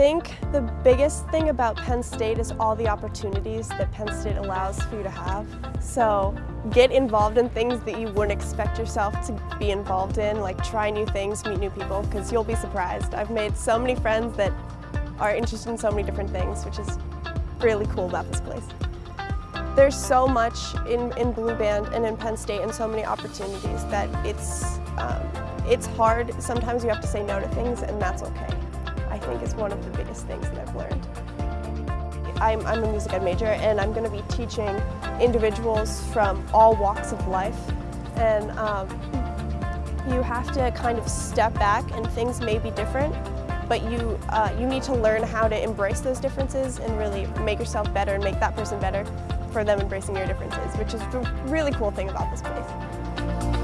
think the biggest thing about Penn State is all the opportunities that Penn State allows for you to have. So get involved in things that you wouldn't expect yourself to be involved in, like try new things, meet new people, because you'll be surprised. I've made so many friends that are interested in so many different things, which is really cool about this place. There's so much in, in Blue Band and in Penn State and so many opportunities that it's, um, it's hard. Sometimes you have to say no to things and that's okay. Think is one of the biggest things that I've learned. I'm, I'm a music ed major and I'm going to be teaching individuals from all walks of life and um, you have to kind of step back and things may be different but you, uh, you need to learn how to embrace those differences and really make yourself better and make that person better for them embracing your differences, which is the really cool thing about this place.